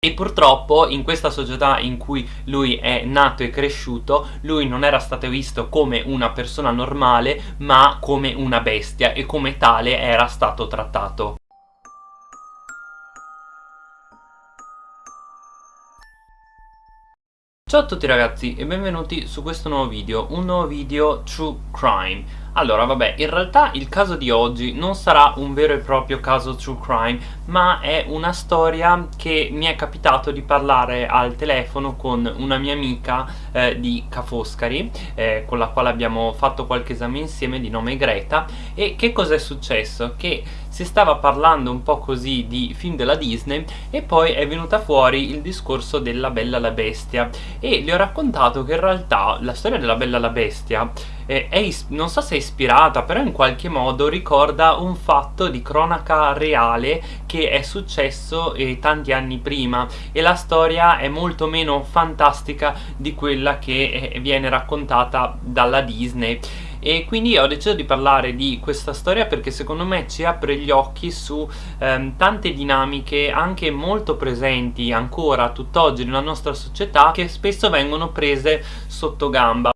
E purtroppo in questa società in cui lui è nato e cresciuto, lui non era stato visto come una persona normale, ma come una bestia e come tale era stato trattato. Ciao a tutti ragazzi e benvenuti su questo nuovo video, un nuovo video True Crime allora vabbè, in realtà il caso di oggi non sarà un vero e proprio caso true crime ma è una storia che mi è capitato di parlare al telefono con una mia amica eh, di Ca' Foscari eh, con la quale abbiamo fatto qualche esame insieme di nome Greta e che cosa è successo? Che si stava parlando un po' così di film della Disney e poi è venuta fuori il discorso della Bella la Bestia e le ho raccontato che in realtà la storia della Bella la Bestia eh, è, non so se è ispirata però in qualche modo ricorda un fatto di cronaca reale che è successo eh, tanti anni prima. E la storia è molto meno fantastica di quella che eh, viene raccontata dalla Disney. E quindi ho deciso di parlare di questa storia perché secondo me ci apre gli occhi su ehm, tante dinamiche anche molto presenti ancora tutt'oggi nella nostra società che spesso vengono prese sotto gamba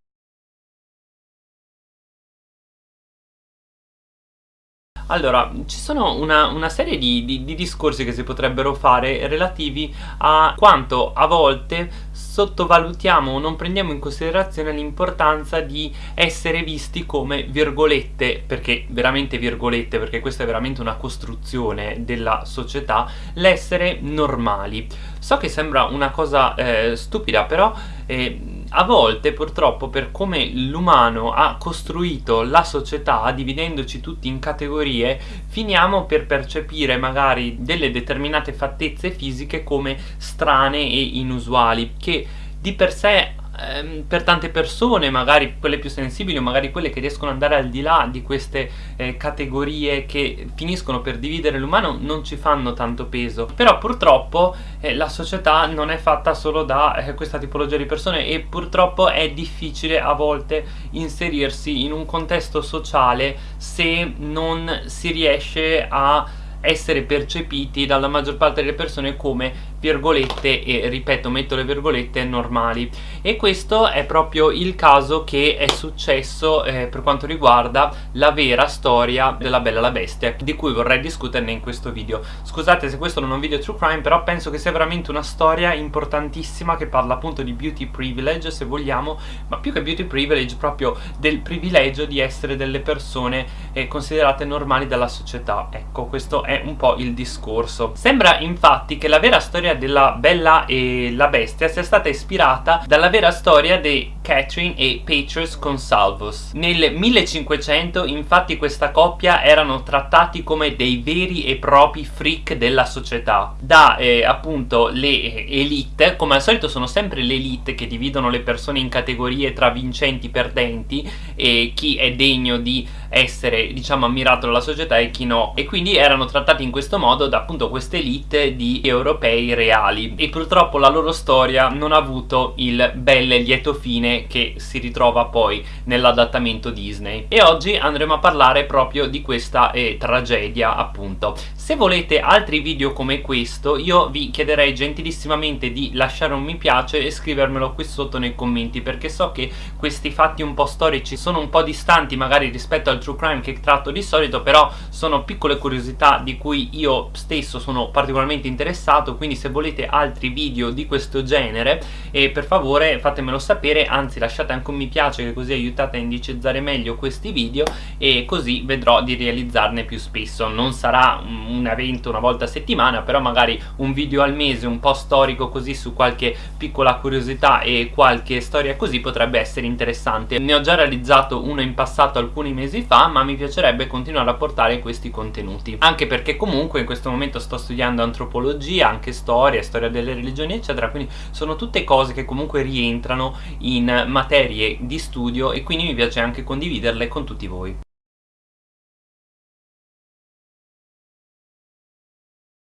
Allora, ci sono una, una serie di, di, di discorsi che si potrebbero fare relativi a quanto a volte sottovalutiamo o non prendiamo in considerazione l'importanza di essere visti come virgolette, perché veramente virgolette, perché questa è veramente una costruzione della società, l'essere normali. So che sembra una cosa eh, stupida, però eh, a volte purtroppo per come l'umano ha costruito la società, dividendoci tutti in categorie, finiamo per percepire magari delle determinate fattezze fisiche come strane e inusuali, che di per sé ehm, per tante persone, magari quelle più sensibili o magari quelle che riescono ad andare al di là di queste eh, categorie che finiscono per dividere l'umano non ci fanno tanto peso. Però purtroppo eh, la società non è fatta solo da eh, questa tipologia di persone e purtroppo è difficile a volte inserirsi in un contesto sociale se non si riesce a essere percepiti dalla maggior parte delle persone come virgolette e ripeto metto le virgolette normali. E questo è proprio il caso che è successo eh, per quanto riguarda la vera storia della Bella la Bestia di cui vorrei discuterne in questo video. Scusate se questo non è un video true crime però penso che sia veramente una storia importantissima che parla appunto di beauty privilege se vogliamo ma più che beauty privilege proprio del privilegio di essere delle persone eh, considerate normali dalla società. Ecco questo un po' il discorso sembra infatti che la vera storia della Bella e la Bestia sia stata ispirata dalla vera storia di Catherine e Petrus Consalvus. Nel 1500 infatti questa coppia erano trattati come dei veri e propri freak della società da eh, appunto le elite, come al solito sono sempre le elite che dividono le persone in categorie tra vincenti, perdenti e chi è degno di essere diciamo ammirato dalla società e chi no. E quindi erano trattati in questo modo da appunto queste elite di europei reali. E purtroppo la loro storia non ha avuto il bel e lieto fine che si ritrova poi nell'adattamento Disney. E oggi andremo a parlare proprio di questa eh, tragedia appunto. Se volete altri video come questo io vi chiederei gentilissimamente di lasciare un mi piace e scrivermelo qui sotto nei commenti perché so che questi fatti un po' storici sono un po' distanti magari rispetto al true crime che tratto di solito però sono piccole curiosità di cui io stesso sono particolarmente interessato quindi se volete altri video di questo genere e per favore fatemelo sapere anzi lasciate anche un mi piace che così aiutate a indicizzare meglio questi video e così vedrò di realizzarne più spesso. Non sarà un evento una volta a settimana però magari un video al mese un po' storico così su qualche piccola curiosità e qualche storia così potrebbe essere interessante. Ne ho già realizzato uno in passato alcuni mesi fa ma mi piacerebbe continuare a portare questi contenuti. Anche perché comunque in questo momento sto studiando antropologia anche storia, storia delle religioni eccetera quindi sono tutte cose che comunque rientrano in materie di studio e quindi mi piace anche condividerle con tutti voi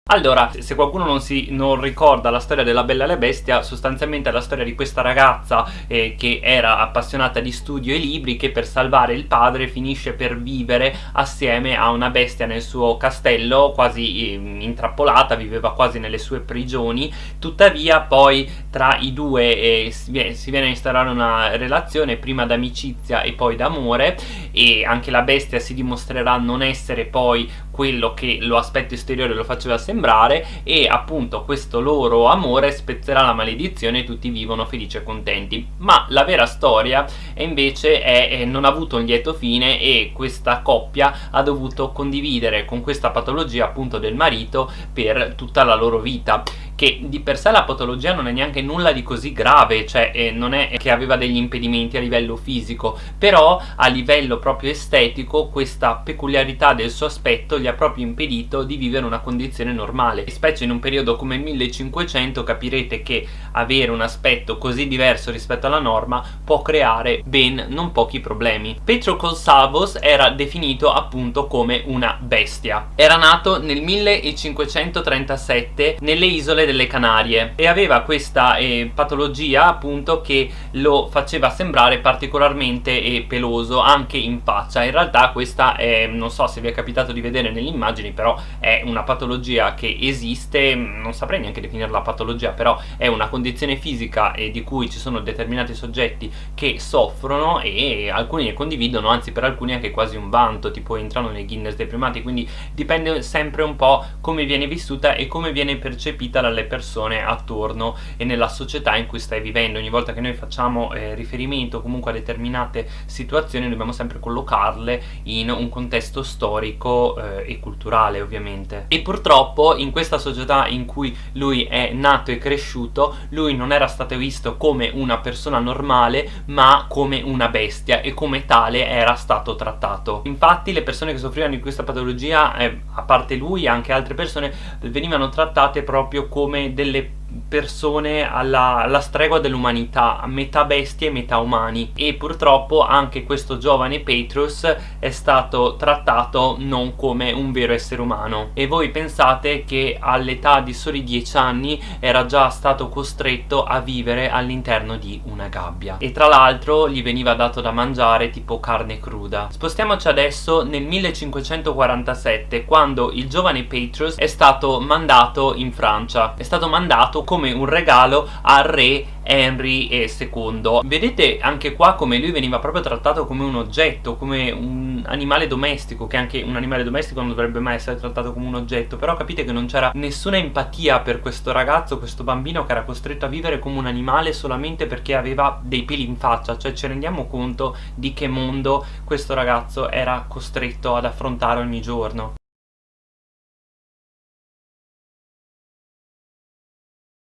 Allora, se qualcuno non, si, non ricorda la storia della Bella e la Bestia, sostanzialmente è la storia di questa ragazza eh, che era appassionata di studio e libri che per salvare il padre finisce per vivere assieme a una bestia nel suo castello, quasi eh, intrappolata, viveva quasi nelle sue prigioni, tuttavia poi tra i due eh, si, viene, a instaurare una relazione prima d'amicizia e poi d'amore e anche la bestia si dimostrerà non essere poi quello che lo aspetto esteriore lo faceva sembrare e appunto questo loro amore spezzerà la maledizione e tutti vivono felici e contenti. Ma la vera storia è invece è, è, non ha avuto un lieto fine e questa coppia ha dovuto condividere con questa patologia appunto del marito per tutta la loro vita che di per sé la patologia non è neanche nulla di così grave, cioè eh, non è che aveva degli impedimenti a livello fisico, però a livello proprio estetico questa peculiarità del suo aspetto gli ha proprio impedito di vivere una condizione normale, specie in un periodo come il 1500 capirete che avere un aspetto così diverso rispetto alla norma può creare ben non pochi problemi. Petro Colsavos era definito appunto come una bestia. Era nato nel 1537 nelle isole delle Canarie. E aveva questa eh, patologia appunto che lo faceva sembrare particolarmente eh, peloso anche in faccia. In realtà questa è, non so se vi è capitato di vedere nelle immagini però è una patologia che esiste. Non saprei neanche definirla patologia però è una condizione fisica eh, di cui ci sono determinati soggetti che soffrono e alcuni ne condividono anzi per alcuni anche quasi un vanto tipo entrano nei Guinness dei primati. Quindi dipende sempre un po' come viene vissuta e come viene percepita la alle persone attorno e nella società in cui stai vivendo. Ogni volta che noi facciamo eh, riferimento comunque a determinate situazioni dobbiamo sempre collocarle in un contesto storico eh, e culturale ovviamente. E purtroppo in questa società in cui lui è nato e cresciuto lui non era stato visto come una persona normale ma come una bestia e come tale era stato trattato. Infatti le persone che soffrivano di questa patologia eh, a parte lui anche altre persone venivano trattate proprio come come delle persone alla, alla stregua dell'umanità, metà bestie e metà umani. E purtroppo anche questo giovane Petrus è stato trattato non come un vero essere umano. E voi pensate che all'età di soli 10 anni era già stato costretto a vivere all'interno di una gabbia. E tra l'altro gli veniva dato da mangiare tipo carne cruda. Spostiamoci adesso nel 1547 quando il giovane Petrus è stato mandato in Francia. È stato mandato come un regalo al re Henry II vedete anche qua come lui veniva proprio trattato come un oggetto come un animale domestico che anche un animale domestico non dovrebbe mai essere trattato come un oggetto però capite che non c'era nessuna empatia per questo ragazzo questo bambino che era costretto a vivere come un animale solamente perché aveva dei peli in faccia. Cioè ci rendiamo conto di che mondo questo ragazzo era costretto ad affrontare ogni giorno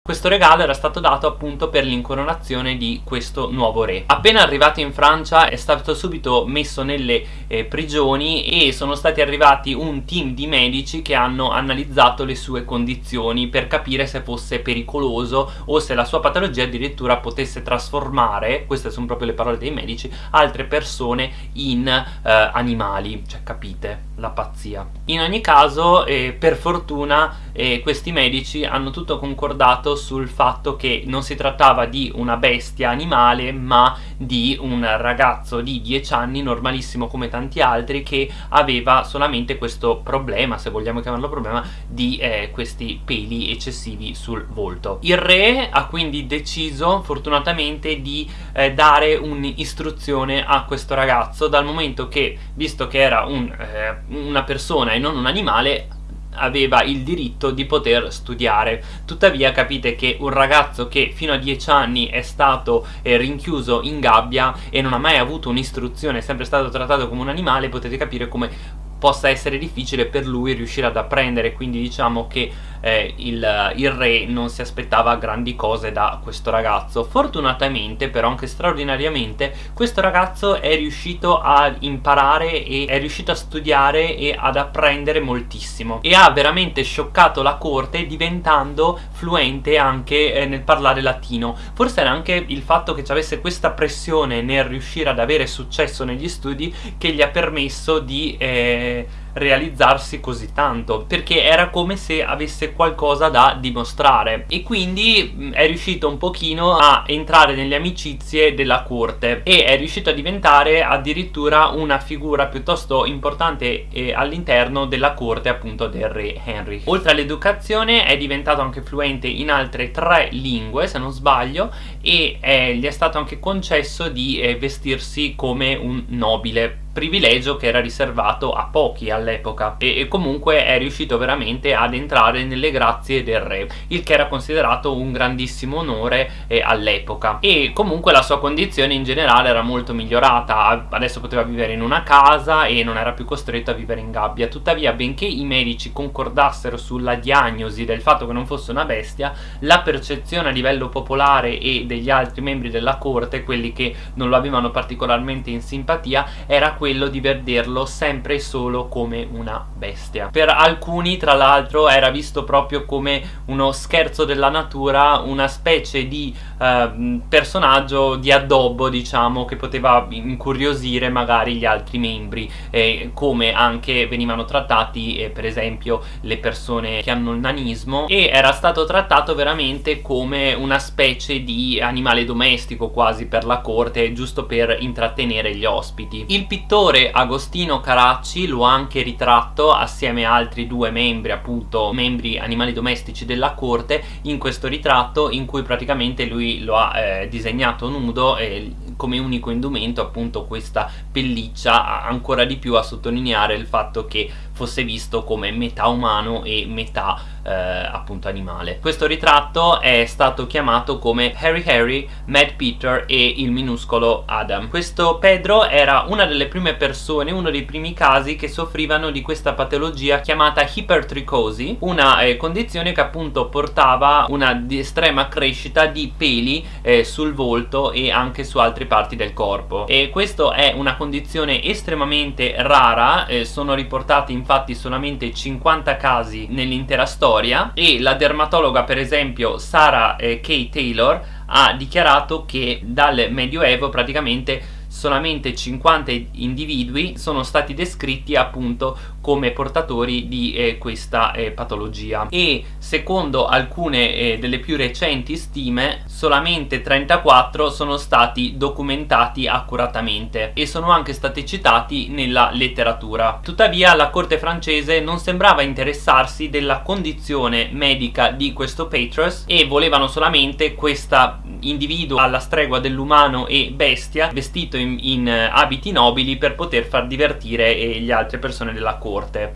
Questo regalo era stato dato appunto per l'incoronazione di questo nuovo re. Appena arrivato in Francia è stato subito messo nelle eh, prigioni e sono stati arrivati un team di medici che hanno analizzato le sue condizioni per capire se fosse pericoloso o se la sua patologia addirittura potesse trasformare, queste sono proprio le parole dei medici, altre persone in eh, animali. Cioè capite la pazzia. In ogni caso eh, per fortuna eh, questi medici hanno tutto concordato sul fatto che non si trattava di una bestia animale ma di un ragazzo di 10 anni normalissimo come tanti altri che aveva solamente questo problema se vogliamo chiamarlo problema di eh, questi peli eccessivi sul volto. Il re ha quindi deciso fortunatamente di eh, dare un'istruzione a questo ragazzo. Dal momento che visto che era un, eh, una persona e non un animale aveva il diritto di poter studiare. Tuttavia capite che un ragazzo che fino a 10 anni è stato eh, rinchiuso in gabbia e non ha mai avuto un'istruzione è sempre stato trattato come un animale potete capire come possa essere difficile per lui riuscire ad apprendere. Quindi diciamo che eh, il, il, re non si aspettava grandi cose da questo ragazzo. Fortunatamente però anche straordinariamente questo ragazzo è riuscito a imparare e è riuscito a studiare e ad apprendere moltissimo. E ha veramente scioccato la corte diventando fluente anche eh, nel parlare latino. Forse era anche il fatto che ci avesse questa pressione nel riuscire ad avere successo negli studi che gli ha permesso di eh, realizzarsi così tanto perché era come se avesse qualcosa da dimostrare. E quindi è riuscito un pochino a entrare nelle amicizie della corte e è riuscito a diventare addirittura una figura piuttosto importante eh, all'interno della corte appunto del re Henry. Oltre all'educazione è diventato anche fluente in altre tre lingue se non sbaglio e eh, gli è stato anche concesso di eh, vestirsi come un nobile privilegio che era riservato a pochi all'epoca. E, e, comunque è riuscito veramente ad entrare nelle grazie del re il che era considerato un grandissimo onore eh, all'epoca. E comunque la sua condizione in generale era molto migliorata. Adesso poteva vivere in una casa e non era più costretto a vivere in gabbia. Tuttavia benché i medici concordassero sulla diagnosi del fatto che non fosse una bestia la percezione a livello popolare e degli altri membri della corte quelli che non lo avevano particolarmente in simpatia era quello di vederlo sempre e solo come una bestia. Per alcuni tra l'altro era visto proprio come uno scherzo della natura una specie di eh, personaggio di addobbo diciamo che poteva incuriosire magari gli altri membri eh, come anche venivano trattati eh, per esempio le persone che hanno il nanismo e era stato trattato veramente come una specie di animale domestico quasi per la corte giusto per intrattenere gli ospiti. Il pittore Agostino Caracci lo ha anche ritratto assieme a altri due membri appunto membri animali domestici della corte in questo ritratto in cui praticamente lui lo ha eh, disegnato nudo e come unico indumento appunto questa pelliccia ancora di più a sottolineare il fatto che fosse visto come metà umano e metà eh, appunto animale. Questo ritratto è stato chiamato come Harry Harry, Mad Peter e il minuscolo Adam. Questo Pedro era una delle prime persone, uno dei primi casi che soffrivano di questa patologia chiamata ipertricosi, una eh, condizione che appunto portava una estrema crescita di peli eh, sul volto e anche su altre parti del corpo e questo è una condizione estremamente rara, eh, sono riportati infatti solamente 50 casi nell'intera storia e la dermatologa per esempio Sarah eh, K. Taylor ha dichiarato che dal medioevo praticamente solamente 50 individui sono stati descritti appunto come portatori di eh, questa eh, patologia. E secondo alcune eh, delle più recenti stime solamente 34 sono stati documentati accuratamente e sono anche stati citati nella letteratura. Tuttavia la corte francese non sembrava interessarsi della condizione medica di questo Petrus e volevano solamente questo individuo alla stregua dell'umano e bestia vestito in in, eh, abiti nobili per poter far divertire eh, le altre persone della corte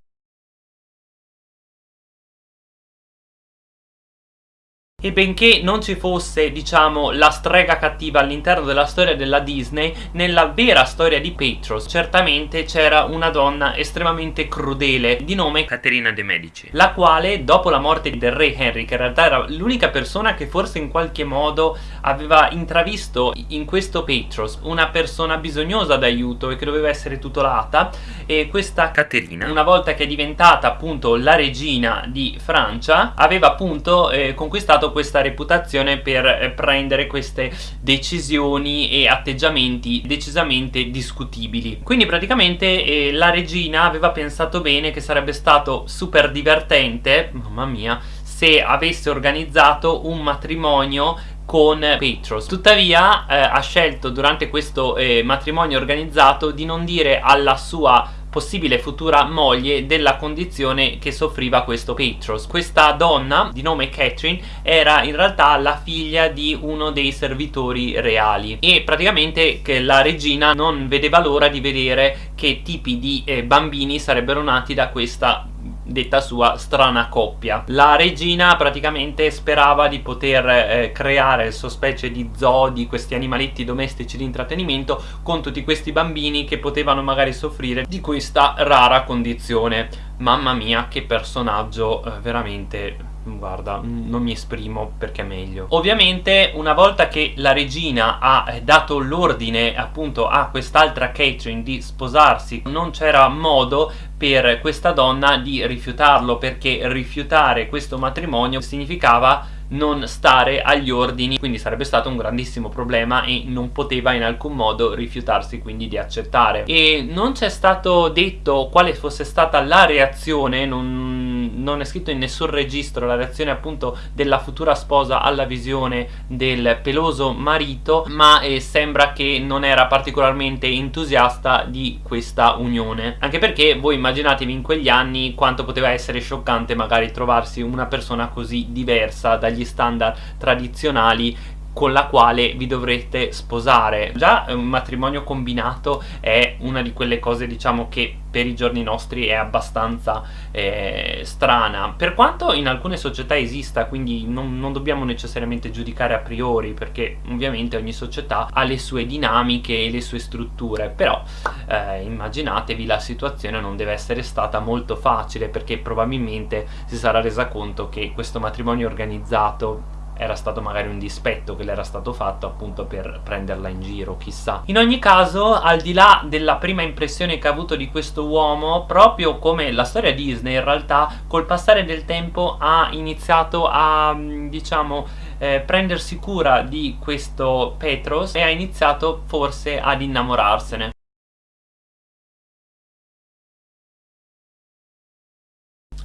E benché non ci fosse, diciamo, la strega cattiva all'interno della storia della Disney, nella vera storia di Petros certamente c'era una donna estremamente crudele di nome Caterina de Medici, la quale dopo la morte del re Henry, che in realtà era l'unica persona che forse in qualche modo aveva intravisto in questo Petros una persona bisognosa d'aiuto e che doveva essere tutelata, e questa Caterina, una volta che è diventata appunto la regina di Francia, aveva appunto eh, conquistato questa reputazione per eh, prendere queste decisioni e atteggiamenti decisamente discutibili. Quindi praticamente eh, la regina aveva pensato bene che sarebbe stato super divertente mamma mia se avesse organizzato un matrimonio con Petros. Tuttavia eh, ha scelto durante questo eh, matrimonio organizzato di non dire alla sua possibile futura moglie della condizione che soffriva questo Petros. Questa donna di nome Catherine era in realtà la figlia di uno dei servitori reali e praticamente la regina non vedeva l'ora di vedere che tipi di eh, bambini sarebbero nati da questa detta sua strana coppia. La regina praticamente sperava di poter eh, creare il suo specie di zoo di questi animaletti domestici di intrattenimento con tutti questi bambini che potevano magari soffrire di questa rara condizione. Mamma mia che personaggio eh, veramente guarda non mi esprimo perché è meglio. Ovviamente una volta che la regina ha eh, dato l'ordine appunto a quest'altra Catherine di sposarsi non c'era modo per questa donna di rifiutarlo perché rifiutare questo matrimonio significava non stare agli ordini quindi sarebbe stato un grandissimo problema e non poteva in alcun modo rifiutarsi quindi di accettare. E non c'è stato detto quale fosse stata la reazione non, non è scritto in nessun registro la reazione appunto della futura sposa alla visione del peloso marito ma eh, sembra che non era particolarmente entusiasta di questa unione. Anche perché voi immaginatevi in quegli anni quanto poteva essere scioccante magari trovarsi una persona così diversa dagli standard tradizionali con la quale vi dovrete sposare. Già un matrimonio combinato è una di quelle cose diciamo che per i giorni nostri è abbastanza eh, strana. Per quanto in alcune società esista quindi non, non, dobbiamo necessariamente giudicare a priori perché ovviamente ogni società ha le sue dinamiche e le sue strutture però eh, immaginatevi la situazione non deve essere stata molto facile perché probabilmente si sarà resa conto che questo matrimonio organizzato era stato magari un dispetto che le era stato fatto appunto per prenderla in giro, chissà. In ogni caso, al di là della prima impressione che ha avuto di questo uomo, proprio come la storia Disney in realtà, col passare del tempo ha iniziato a, mm, diciamo, eh, prendersi cura di questo Petros e ha iniziato forse ad innamorarsene.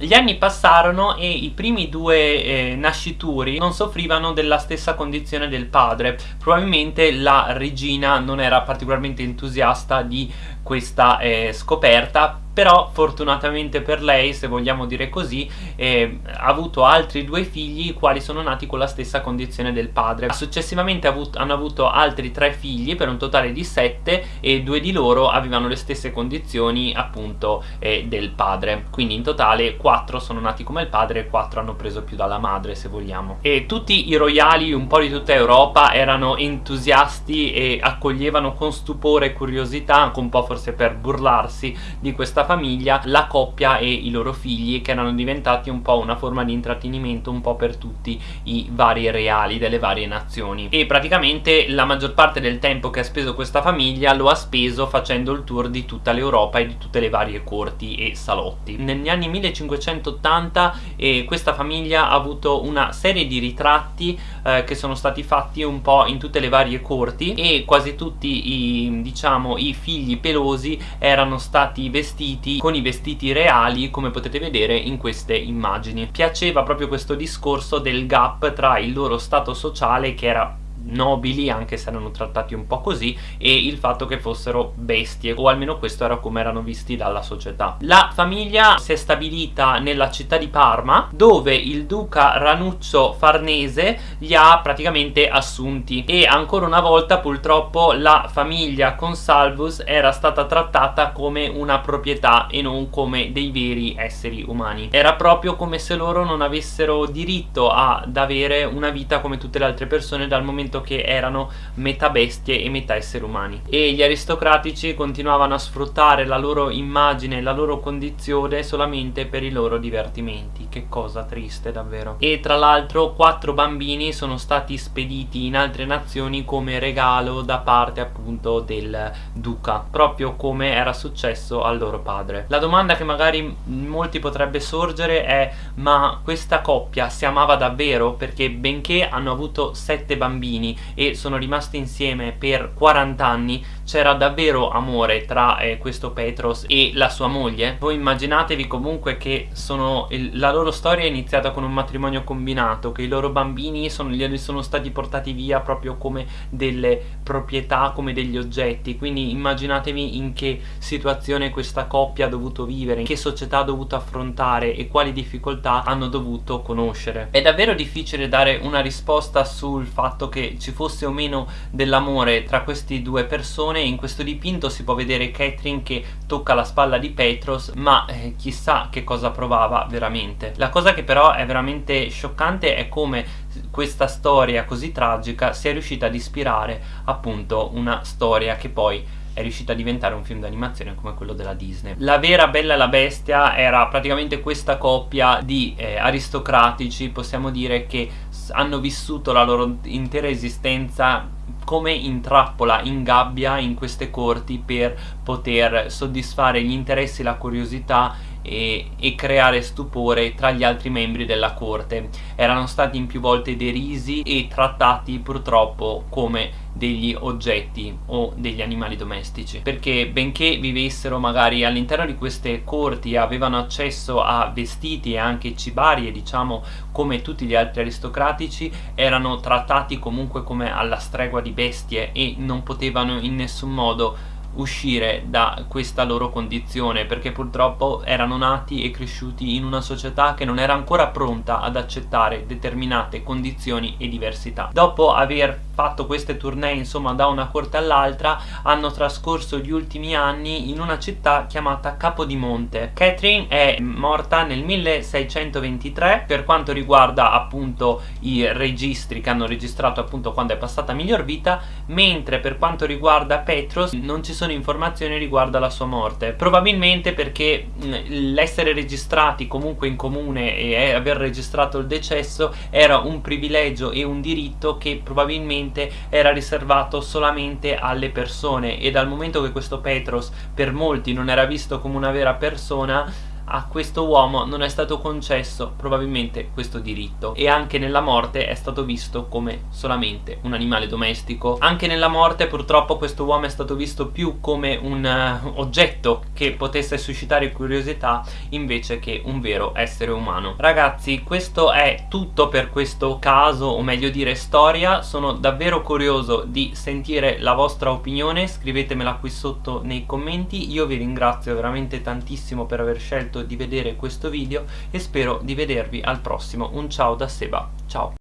Gli anni passarono e i primi due eh, nascituri non soffrivano della stessa condizione del padre. Probabilmente la regina non era particolarmente entusiasta di questa eh, scoperta però fortunatamente per lei, se vogliamo dire così, eh, ha avuto altri due figli i quali sono nati con la stessa condizione del padre. Successivamente avut hanno avuto altri tre figli per un totale di sette e due di loro avevano le stesse condizioni appunto eh, del padre. Quindi in totale quattro sono nati come il padre e quattro hanno preso più dalla madre se vogliamo. E tutti i royali un po' di tutta Europa erano entusiasti e accoglievano con stupore e curiosità, anche un po' forse per burlarsi di questa famiglia la coppia e i loro figli che erano diventati un po' una forma di intrattenimento un po' per tutti i vari reali delle varie nazioni. E praticamente la maggior parte del tempo che ha speso questa famiglia lo ha speso facendo il tour di tutta l'Europa e di tutte le varie corti e salotti. Negli anni 1580 eh, questa famiglia ha avuto una serie di ritratti eh, che sono stati fatti un po' in tutte le varie corti e quasi tutti i diciamo i figli pelosi erano stati vestiti vestiti con i vestiti reali come potete vedere in queste immagini. Piaceva proprio questo discorso del gap tra il loro stato sociale che era nobili anche se erano trattati un po' così e il fatto che fossero bestie o almeno questo era come erano visti dalla società. La famiglia si è stabilita nella città di Parma dove il duca Ranuccio Farnese li ha praticamente assunti. E ancora una volta purtroppo la famiglia Consalvus era stata trattata come una proprietà e non come dei veri esseri umani. Era proprio come se loro non avessero diritto ad avere una vita come tutte le altre persone dal momento detto che erano metà bestie e metà esseri umani. E gli aristocratici continuavano a sfruttare la loro immagine, la loro condizione solamente per i loro divertimenti. Che cosa triste davvero. E tra l'altro quattro bambini sono stati spediti in altre nazioni come regalo da parte appunto del duca proprio come era successo al loro padre. La domanda che magari molti potrebbe sorgere è ma questa coppia si amava davvero? Perché benché hanno avuto sette bambini anni e sono rimasti insieme per 40 anni c'era davvero amore tra eh, questo Petros e la sua moglie. Voi immaginatevi comunque che sono, il, la loro storia è iniziata con un matrimonio combinato che i loro bambini sono, gli sono stati portati via proprio come delle proprietà come degli oggetti. Quindi immaginatevi in che situazione questa coppia ha dovuto vivere in che società ha dovuto affrontare e quali difficoltà hanno dovuto conoscere. È davvero difficile dare una risposta sul fatto che ci fosse o meno dell'amore tra queste due persone in questo dipinto si può vedere Catherine che tocca la spalla di Petros ma eh, chissà che cosa provava veramente. La cosa che però è veramente scioccante è come questa storia così tragica sia riuscita ad ispirare appunto una storia che poi è riuscita a diventare un film d'animazione come quello della Disney. La vera Bella e la Bestia era praticamente questa coppia di eh, aristocratici, possiamo dire che hanno vissuto la loro intera esistenza come in trappola, in gabbia in queste corti per poter soddisfare gli interessi la curiosità e, e creare stupore tra gli altri membri della corte. Erano stati in più volte derisi e trattati purtroppo come degli oggetti o degli animali domestici perché benché vivessero magari all'interno di queste corti avevano accesso a vestiti e anche cibarie diciamo come tutti gli altri aristocratici erano trattati comunque come alla stregua di bestie e non potevano in nessun modo uscire da questa loro condizione perché purtroppo erano nati e cresciuti in una società che non era ancora pronta ad accettare determinate condizioni e diversità. Dopo aver fatto queste tournée insomma da una corte all'altra hanno trascorso gli ultimi anni in una città chiamata Capodimonte. Catherine è morta nel 1623 per quanto riguarda appunto i registri che hanno registrato appunto quando è passata miglior vita mentre per quanto riguarda Petros non ci sono informazioni riguardo alla sua morte probabilmente perché l'essere registrati comunque in comune e aver registrato il decesso era un privilegio e un diritto che probabilmente inizialmente era riservato solamente alle persone. E dal momento che questo Petros per molti non era visto come una vera persona a questo uomo non è stato concesso probabilmente questo diritto. E anche nella morte è stato visto come solamente un animale domestico. Anche nella morte purtroppo questo uomo è stato visto più come un uh, oggetto che potesse suscitare curiosità invece che un vero essere umano. Ragazzi questo è tutto per questo caso o meglio dire storia. Sono davvero curioso di sentire la vostra opinione. Scrivetemela qui sotto nei commenti. Io vi ringrazio veramente tantissimo per aver scelto di vedere questo video e spero di vedervi al prossimo. Un ciao da Seba. Ciao